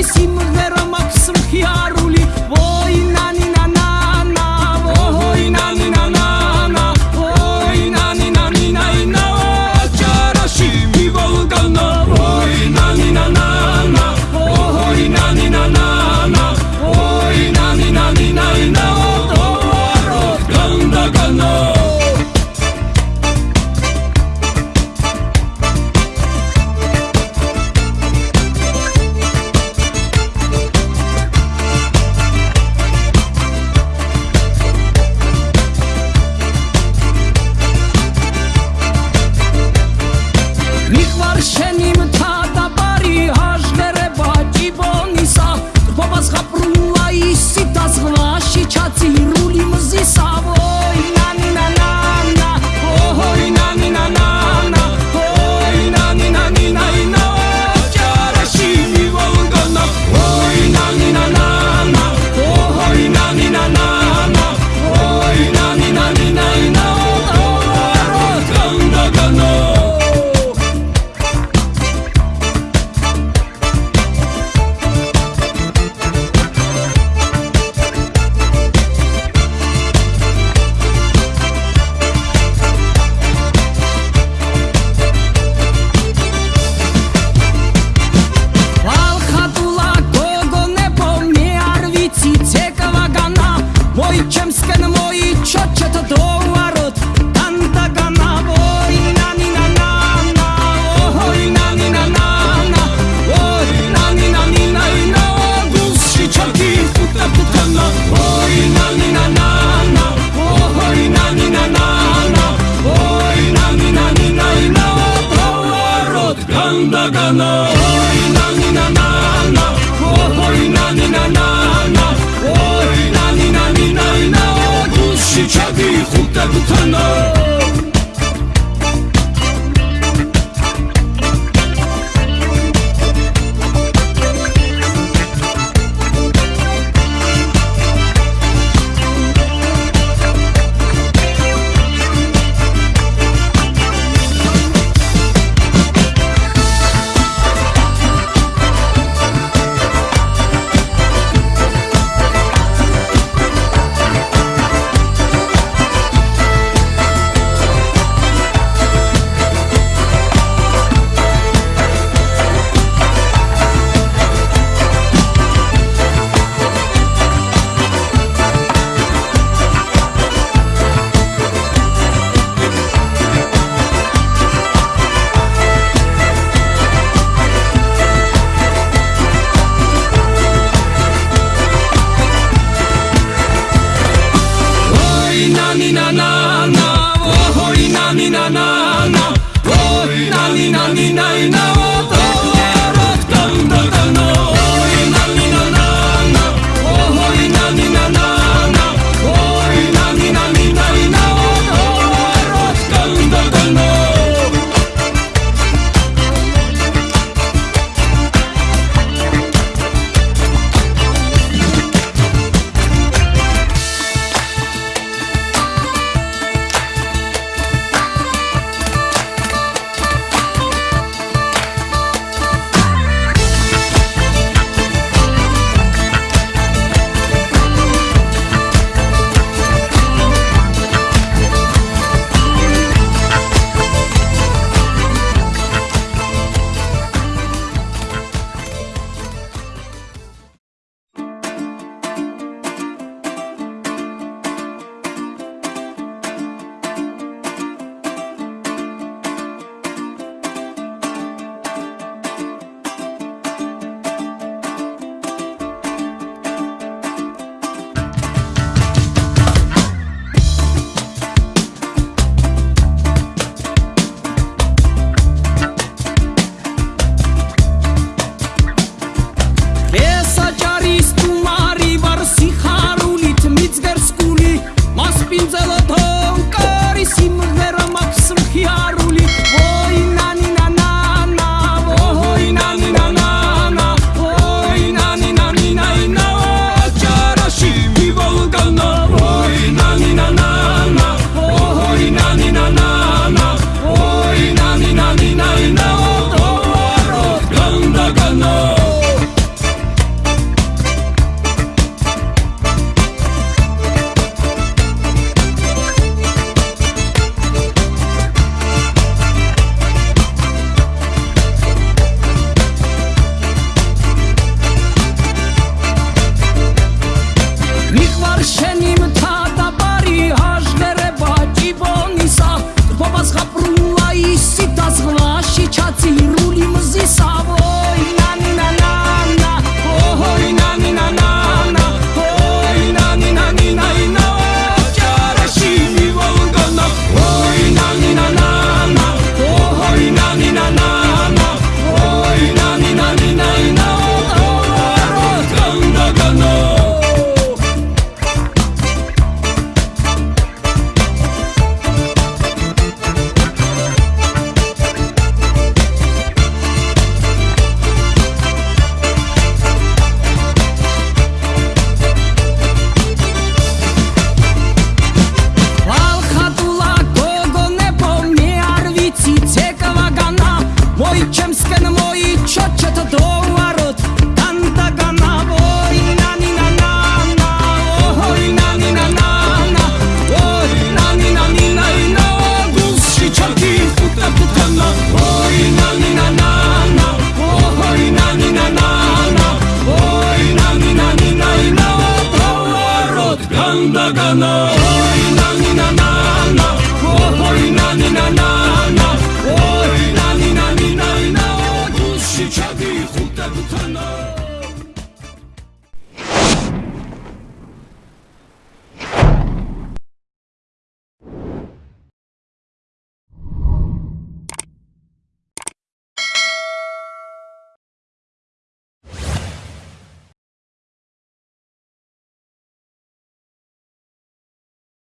hicimos, pero